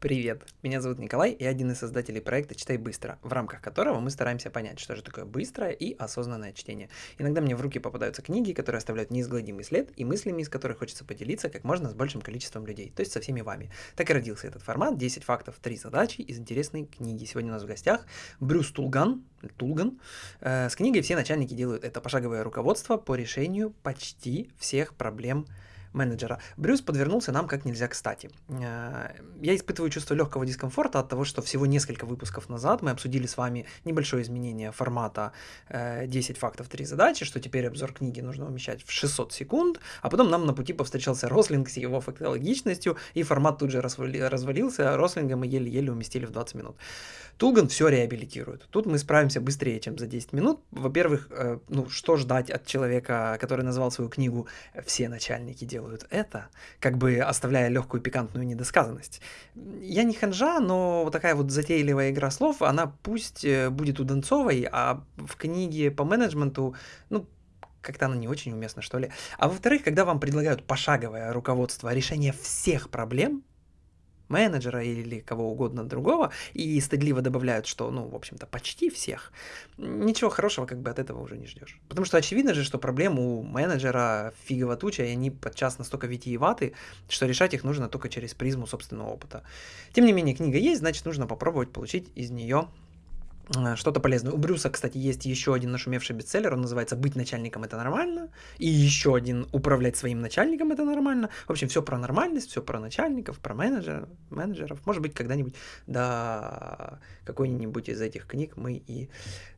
Привет, меня зовут Николай, и один из создателей проекта «Читай быстро», в рамках которого мы стараемся понять, что же такое быстрое и осознанное чтение. Иногда мне в руки попадаются книги, которые оставляют неизгладимый след, и мыслями из которых хочется поделиться как можно с большим количеством людей, то есть со всеми вами. Так и родился этот формат 10 фактов, 3 задачи из интересной книги. Сегодня у нас в гостях Брюс Тулган, Тулган. Э, с книгой «Все начальники делают это пошаговое руководство по решению почти всех проблем менеджера. Брюс подвернулся нам как нельзя кстати. Э, я испытываю чувство легкого дискомфорта от того, что всего несколько выпусков назад мы обсудили с вами небольшое изменение формата 10 э, фактов, 3 задачи, что теперь обзор книги нужно умещать в 600 секунд, а потом нам на пути повстречался Рослинг с его фактологичностью, и формат тут же развалился, а Рослинга мы еле-еле уместили в 20 минут. Тулган все реабилитирует. Тут мы справимся быстрее, чем за 10 минут. Во-первых, э, ну что ждать от человека, который назвал свою книгу «Все начальники делают это», как бы оставляя легкую пикантную недосказанность. Я не ханжа, но вот такая вот затейливая игра слов, она пусть э, будет у Донцовой, а в книге по менеджменту, ну, как-то она не очень уместна, что ли. А во-вторых, когда вам предлагают пошаговое руководство решения всех проблем, менеджера или кого угодно другого, и стыдливо добавляют, что, ну, в общем-то, почти всех, ничего хорошего как бы от этого уже не ждешь. Потому что очевидно же, что проблем у менеджера фигово туча, и они подчас настолько витиеваты, что решать их нужно только через призму собственного опыта. Тем не менее, книга есть, значит, нужно попробовать получить из нее что-то полезное. У Брюса, кстати, есть еще один нашумевший бестселлер, он называется «Быть начальником – это нормально», и еще один «Управлять своим начальником – это нормально». В общем, все про нормальность, все про начальников, про менеджеров, менеджеров. Может быть, когда-нибудь до какой-нибудь из этих книг мы и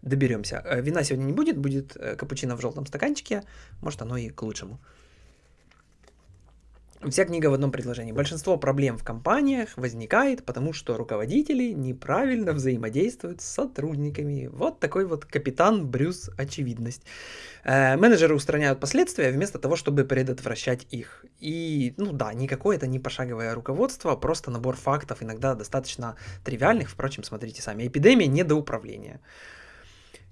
доберемся. Э, вина сегодня не будет, будет э, капучино в желтом стаканчике, может, оно и к лучшему. Вся книга в одном предложении. Большинство проблем в компаниях возникает, потому что руководители неправильно взаимодействуют с сотрудниками. Вот такой вот капитан Брюс очевидность. Э, менеджеры устраняют последствия вместо того, чтобы предотвращать их. И, ну да, никакое это не пошаговое руководство, просто набор фактов, иногда достаточно тривиальных. Впрочем, смотрите сами. Эпидемия недоуправления.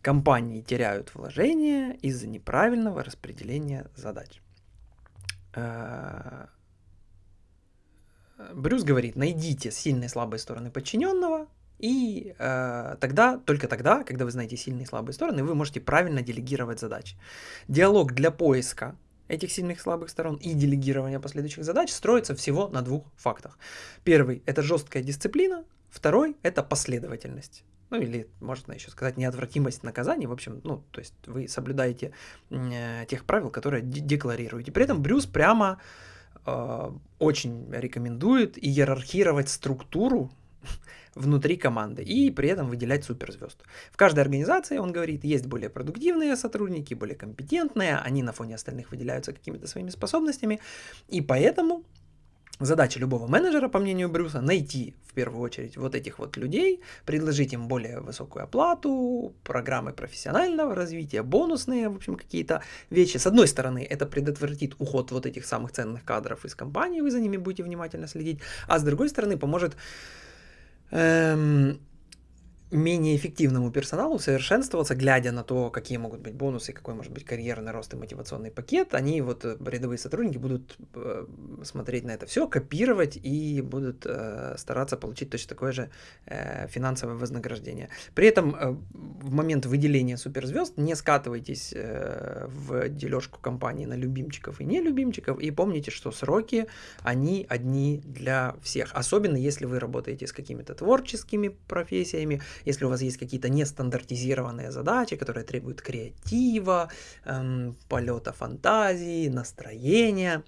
Компании теряют вложения из-за неправильного распределения задач. Э, Брюс говорит, найдите сильные и слабые стороны подчиненного, и э, тогда, только тогда, когда вы знаете сильные и слабые стороны, вы можете правильно делегировать задачи. Диалог для поиска этих сильных и слабых сторон и делегирования последующих задач строится всего на двух фактах. Первый – это жесткая дисциплина, второй – это последовательность. Ну или, можно еще сказать, неотвратимость наказаний. В общем, ну, то есть вы соблюдаете э, тех правил, которые декларируете. При этом Брюс прямо очень рекомендует иерархировать структуру внутри команды и при этом выделять суперзвезд. В каждой организации, он говорит, есть более продуктивные сотрудники, более компетентные, они на фоне остальных выделяются какими-то своими способностями, и поэтому Задача любого менеджера, по мнению Брюса, найти в первую очередь вот этих вот людей, предложить им более высокую оплату, программы профессионального развития, бонусные, в общем, какие-то вещи. С одной стороны, это предотвратит уход вот этих самых ценных кадров из компании, вы за ними будете внимательно следить, а с другой стороны, поможет эм, менее эффективному персоналу совершенствоваться, глядя на то, какие могут быть бонусы, какой может быть карьерный рост и мотивационный пакет, они, вот э, рядовые сотрудники, будут э, смотреть на это все, копировать и будут э, стараться получить точно такое же э, финансовое вознаграждение. При этом э, в момент выделения суперзвезд не скатывайтесь э, в дележку компании на любимчиков и нелюбимчиков, и помните, что сроки, они одни для всех, особенно если вы работаете с какими-то творческими профессиями, если у вас есть какие-то нестандартизированные задачи, которые требуют креатива, эм, полета фантазии, настроения,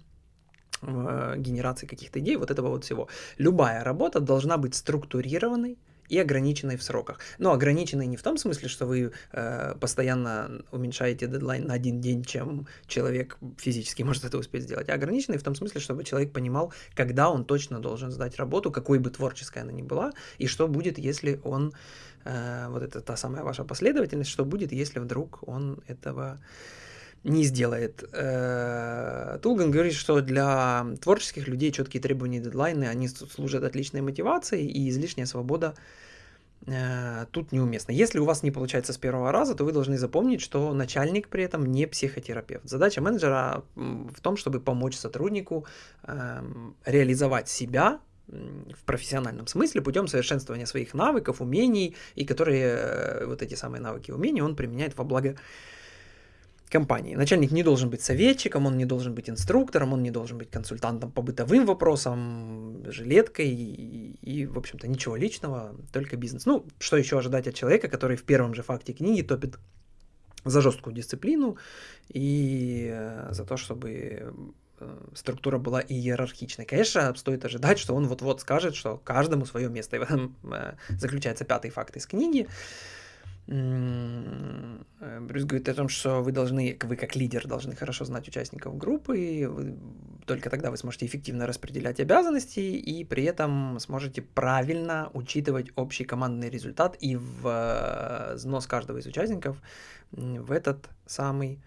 э, генерации каких-то идей, вот этого вот всего. Любая работа должна быть структурированной, и ограниченной в сроках. Но ограниченной не в том смысле, что вы э, постоянно уменьшаете дедлайн на один день, чем человек физически может это успеть сделать, а ограниченной в том смысле, чтобы человек понимал, когда он точно должен сдать работу, какой бы творческой она ни была, и что будет, если он, э, вот это та самая ваша последовательность, что будет, если вдруг он этого не сделает. Э, Тулган говорит, что для творческих людей четкие требования и дедлайны, они служат отличной мотивацией, и излишняя свобода э, тут неуместно. Если у вас не получается с первого раза, то вы должны запомнить, что начальник при этом не психотерапевт. Задача менеджера в том, чтобы помочь сотруднику эм, реализовать себя в профессиональном смысле путем совершенствования своих навыков, умений, и которые э, вот эти самые навыки и умения он применяет во благо компании. Начальник не должен быть советчиком, он не должен быть инструктором, он не должен быть консультантом по бытовым вопросам, жилеткой и, и в общем-то, ничего личного, только бизнес. Ну, что еще ожидать от человека, который в первом же факте книги топит за жесткую дисциплину и э, за то, чтобы э, структура была иерархичной. Конечно, стоит ожидать, что он вот-вот скажет, что каждому свое место. И в этом э, заключается пятый факт из книги. Брюс говорит о том, что вы должны, вы как лидер должны хорошо знать участников группы, и вы, только тогда вы сможете эффективно распределять обязанности и при этом сможете правильно учитывать общий командный результат и взнос каждого из участников в этот самый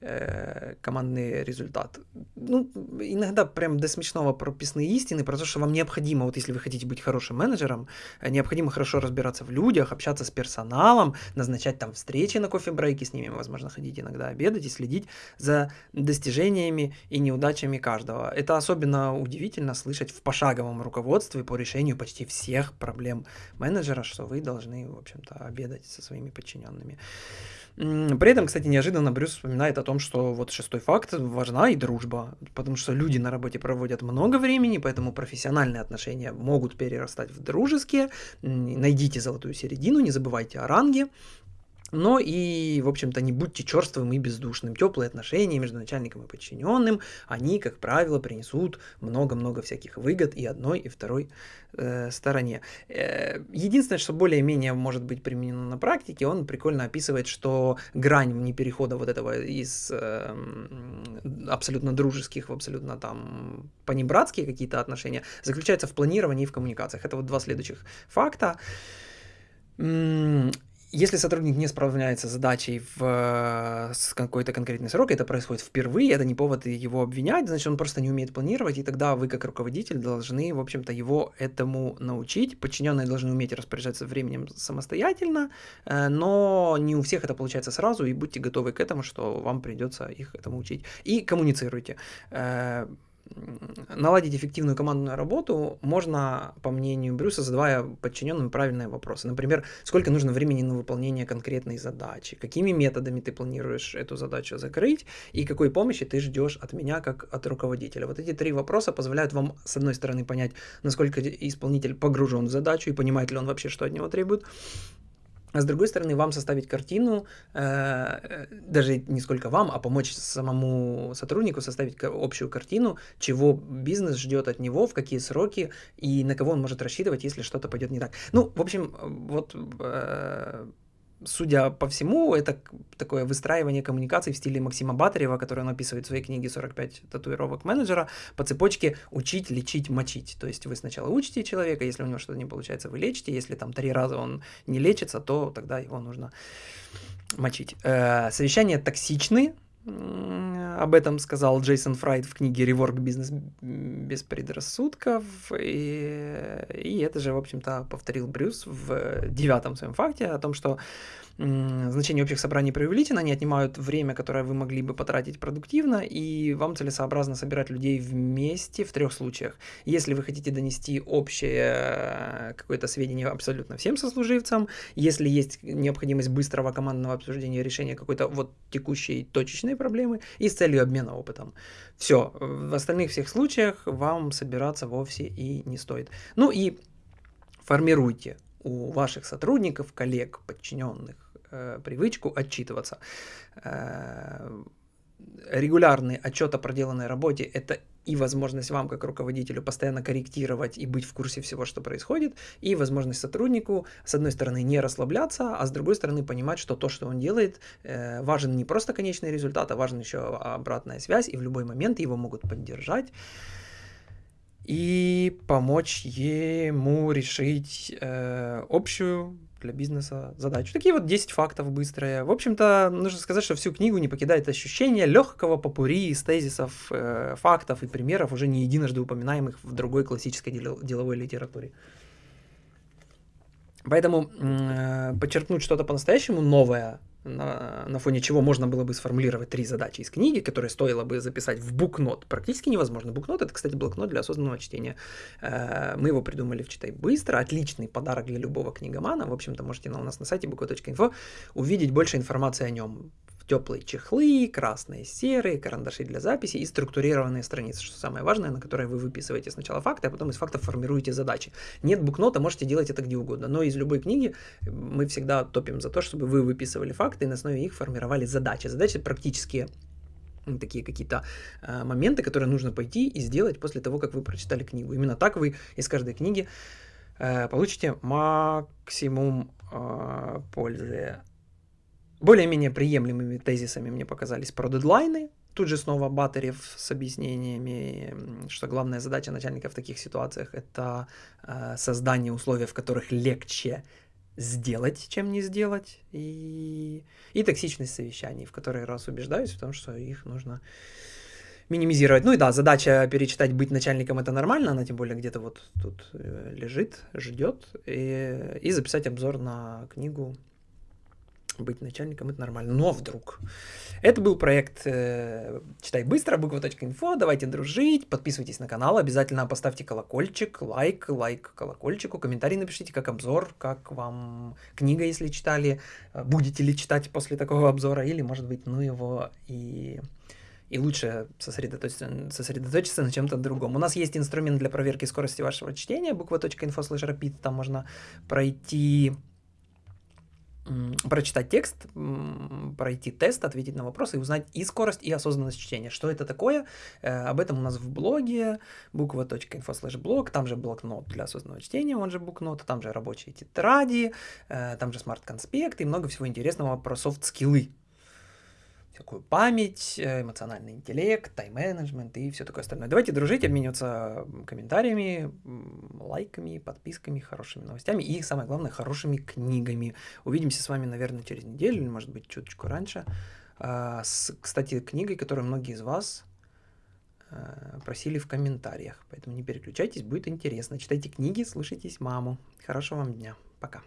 э, командный результат. Ну, иногда прям до смешного прописные истины про то, что вам необходимо, вот если вы хотите быть хорошим менеджером, э, необходимо хорошо разбираться в людях, общаться с персоналом, назначать там встречи на кофе-брейки с ними, возможно, ходить иногда обедать и следить за достижениями и неудачами каждого. Это особенно удивительно слышать в пошаговом руководстве по решению почти всех проблем менеджера, что вы должны, в общем-то, обедать со своими подчиненными. При этом, кстати, неожиданно Брюс вспоминает о том, что вот шестой факт важна и дружба, потому что люди на работе проводят много времени, поэтому профессиональные отношения могут перерастать в дружеские. Найдите золотую середину, не забывайте о ранге. Но и, в общем-то, не будьте черствым и бездушным. Теплые отношения между начальником и подчиненным, они, как правило, принесут много-много всяких выгод и одной, и второй э, стороне. Э, единственное, что более-менее может быть применено на практике, он прикольно описывает, что грань вне перехода вот этого из э, абсолютно дружеских в абсолютно там понебратские какие-то отношения заключается в планировании и в коммуникациях. Это вот два следующих факта. Если сотрудник не справляется с задачей в э, с какой-то конкретный срок, это происходит впервые, это не повод его обвинять, значит, он просто не умеет планировать, и тогда вы, как руководитель, должны, в общем-то, его этому научить. Подчиненные должны уметь распоряжаться временем самостоятельно, э, но не у всех это получается сразу, и будьте готовы к этому, что вам придется их этому учить. И коммуницируйте э, наладить эффективную командную работу можно, по мнению Брюса, задавая подчиненным правильные вопросы. Например, сколько нужно времени на выполнение конкретной задачи, какими методами ты планируешь эту задачу закрыть и какой помощи ты ждешь от меня как от руководителя. Вот эти три вопроса позволяют вам, с одной стороны, понять, насколько исполнитель погружен в задачу и понимает ли он вообще, что от него требует, а с другой стороны, вам составить картину, э, даже не сколько вам, а помочь самому сотруднику составить общую картину, чего бизнес ждет от него, в какие сроки и на кого он может рассчитывать, если что-то пойдет не так. Ну, в общем, вот э, судя по всему, это такое выстраивание коммуникаций в стиле Максима Батарева, который он описывает в своей книге «45 татуировок менеджера» по цепочке «учить, лечить, мочить». То есть вы сначала учите человека, если у него что-то не получается, вы лечите, если там три раза он не лечится, то тогда его нужно мочить. Э, совещания токсичны, об этом сказал Джейсон Фрайд в книге «Реворк бизнес без предрассудков». И, и это же, в общем-то, повторил Брюс в девятом своем факте о том, что значение общих собраний преувеличено, они отнимают время, которое вы могли бы потратить продуктивно, и вам целесообразно собирать людей вместе в трех случаях. Если вы хотите донести общее э, какое-то сведение абсолютно всем сослуживцам, если есть необходимость быстрого командного обсуждения решения какой-то вот текущей точечной проблемы, и с целью обмена опытом. Все, в остальных всех случаях вам собираться вовсе и не стоит. Ну и формируйте у ваших сотрудников, коллег, подчиненных э, привычку отчитываться. Э, регулярный отчет о проделанной работе – это и возможность вам, как руководителю, постоянно корректировать и быть в курсе всего, что происходит, и возможность сотруднику, с одной стороны, не расслабляться, а с другой стороны, понимать, что то, что он делает, э, важен не просто конечный результат, а важен еще обратная связь, и в любой момент его могут поддержать и помочь ему решить э, общую для бизнеса задачу. Такие вот 10 фактов быстрые. В общем-то, нужно сказать, что всю книгу не покидает ощущение легкого попури из тезисов, э, фактов и примеров, уже не единожды упоминаемых в другой классической деловой литературе. Поэтому э, подчеркнуть что-то по-настоящему новое на, на фоне чего можно было бы сформулировать три задачи из книги, которые стоило бы записать в букнот, практически невозможно. Букнот — это, кстати, блокнот для осознанного чтения. Э, мы его придумали в «Читай быстро», отличный подарок для любого книгомана. В общем-то, можете на, у нас на сайте буква.инфо увидеть больше информации о нем теплые чехлы, красные, серые, карандаши для записи и структурированные страницы, что самое важное, на которые вы выписываете сначала факты, а потом из фактов формируете задачи. Нет букнота, можете делать это где угодно, но из любой книги мы всегда топим за то, чтобы вы выписывали факты и на основе их формировали задачи. Задачи практические такие какие-то э, моменты, которые нужно пойти и сделать после того, как вы прочитали книгу. Именно так вы из каждой книги э, получите максимум э, пользы более-менее приемлемыми тезисами мне показались про дедлайны. Тут же снова Батарев с объяснениями, что главная задача начальника в таких ситуациях это э, создание условий, в которых легче сделать, чем не сделать, и, и токсичность совещаний, в которые раз убеждаюсь в том, что их нужно минимизировать. Ну и да, задача перечитать «Быть начальником» — это нормально, она тем более где-то вот тут э, лежит, ждет, и, и записать обзор на книгу быть начальником, это нормально. Но вдруг. Это был проект э, «Читай быстро», буква.инфо. Давайте дружить, подписывайтесь на канал, обязательно поставьте колокольчик, лайк, лайк колокольчику, комментарий напишите, как обзор, как вам книга, если читали, э, будете ли читать после такого обзора, или, может быть, ну его и и лучше сосредоточиться, сосредоточиться на чем-то другом. У нас есть инструмент для проверки скорости вашего чтения, slash rapid, там можно пройти прочитать текст, пройти тест, ответить на вопросы и узнать и скорость, и осознанность чтения. Что это такое? Э, об этом у нас в блоге буква.info slash блог, там же блокнот для осознанного чтения, он же booknote, там же рабочие тетради, э, там же smart-конспект и много всего интересного про soft skill-ы такую память, э, эмоциональный интеллект, тайм-менеджмент и все такое остальное. Давайте дружить, обмениваться комментариями, лайками, подписками, хорошими новостями и, самое главное, хорошими книгами. Увидимся с вами, наверное, через неделю или, может быть, чуточку раньше. А, с, кстати, книгой, которую многие из вас э, просили в комментариях. Поэтому не переключайтесь, будет интересно. Читайте книги, слушайтесь маму. Хорошего вам дня. Пока.